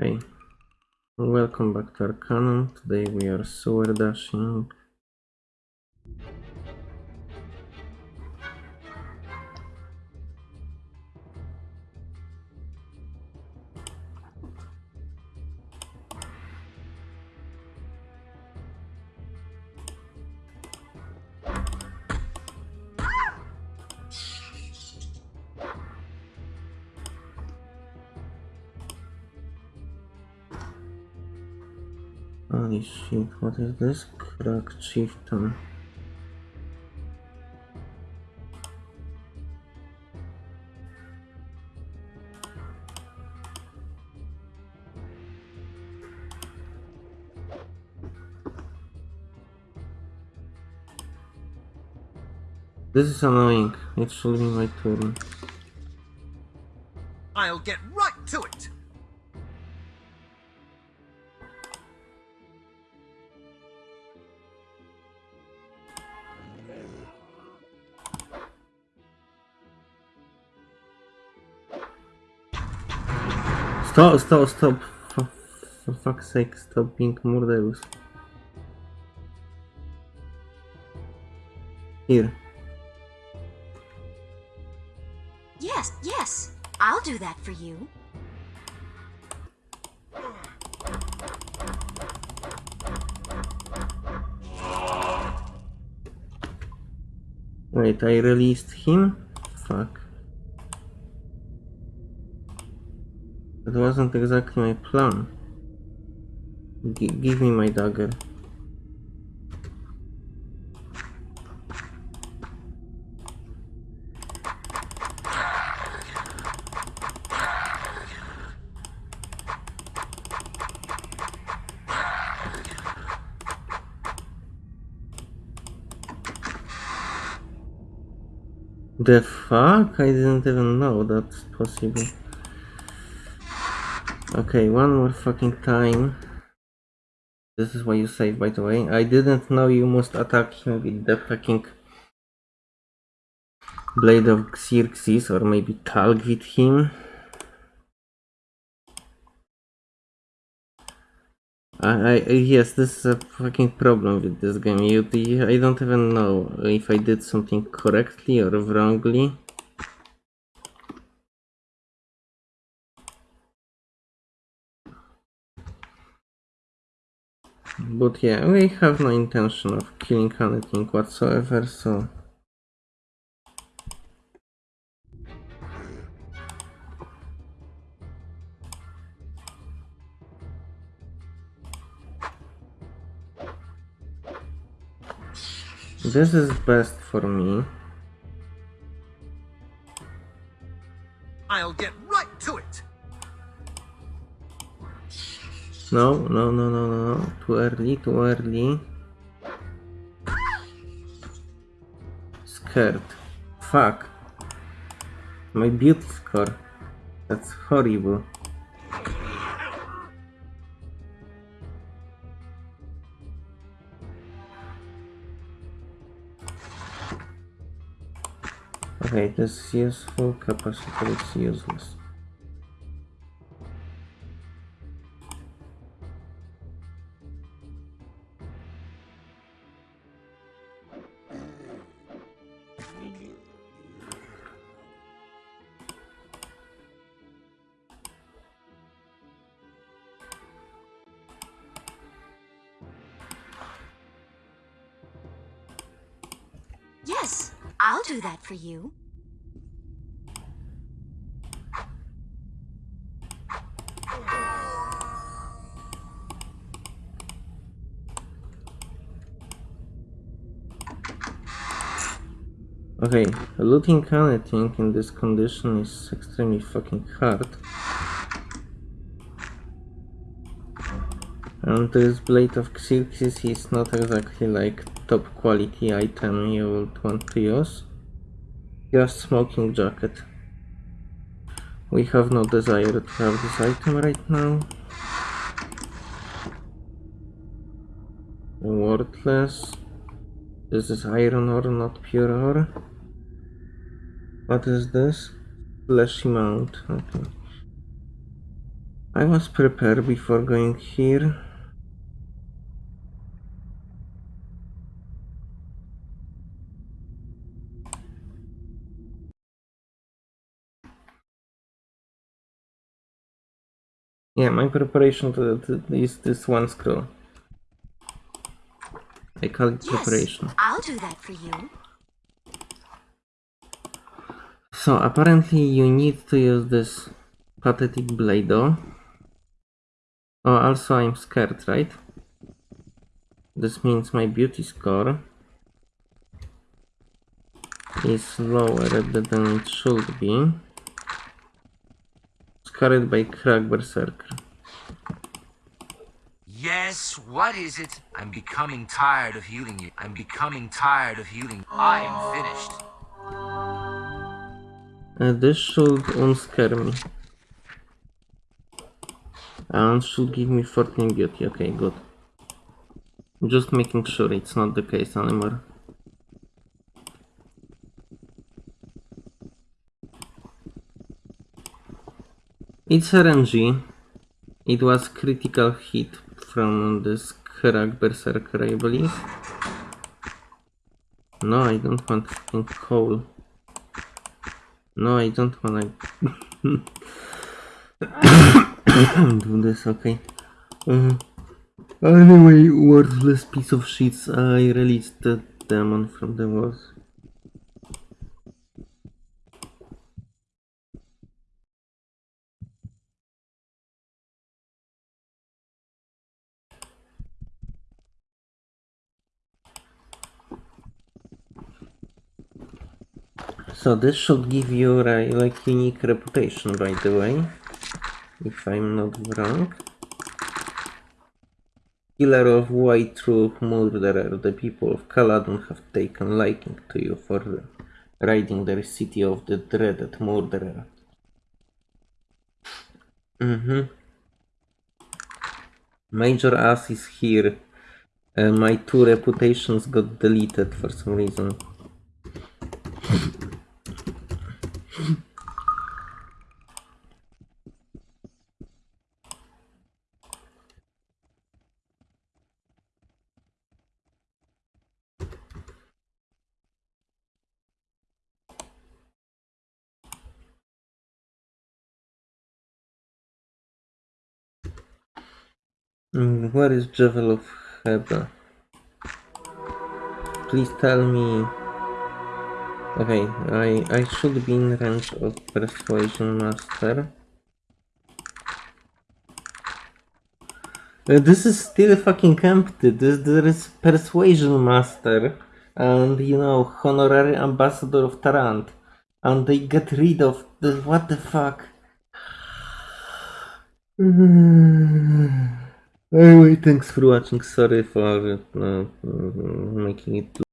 Hey, welcome back to our Arcanum. Today we are sewer dashing. Holy shit, what is this? Crack chieftain. This is annoying. It should be my turn. I'll get right Stop, stop, stop. For, for fuck's sake, stop being Murderous. Here. Yes, yes. I'll do that for you. Wait, I released him? Fuck. That wasn't exactly my plan. G give me my dagger. The fuck? I didn't even know that's possible. Okay, one more fucking time. This is why you save, by the way. I didn't know you must attack him with the fucking Blade of Xerxes, or maybe Talg with him. I, I, yes, this is a fucking problem with this game. You, you, I don't even know if I did something correctly or wrongly. But yeah, we have no intention of killing anything whatsoever, so... This is best for me. I'll get No, no, no, no, no. Too early, too early. Scared. Fuck. My beauty score. That's horrible. Okay, this is useful, capacitor is useless. Yes, I'll do that for you. Okay, looting anything in this condition is extremely fucking hard. And this Blade of Xerxes is not exactly like top quality item you would want to use. Just smoking jacket. We have no desire to have this item right now. Worthless. This is iron ore, not pure ore. What is this? Fleshy mount. Okay. I was prepared before going here. Yeah, my preparation is this one scroll. I call it Yes, preparation. I'll do that for you. So apparently you need to use this pathetic Blado. Oh, also I'm scared, right? This means my beauty score is lower than it should be. By Crack Berserker. Yes, what is it? I'm becoming tired of healing you. I'm becoming tired of healing. I am finished. Uh, this should unscare me. And should give me 14 beauty. Okay, good. Just making sure it's not the case anymore. It's RNG. It was critical hit from this Crack Berserker, I believe. No, I don't want fucking coal. No, I don't wanna do this, okay. Uh, anyway, worthless piece of shit, I released the demon from the walls. So this should give you a like unique reputation, by the way, if I'm not wrong. Killer of White Troop Murderer, the people of Caladon have taken liking to you for riding their city of the dreaded murderer. Mm-hmm. Major Ass is here. Uh, my two reputations got deleted for some reason. Mm, Where is Javel of Heba? Please tell me. Okay, I I should be in range of Persuasion Master. Uh, this is still fucking empty. This there is Persuasion Master and you know Honorary Ambassador of Tarant, and they get rid of the what the fuck. Anyway, thanks for watching. Sorry for uh, making it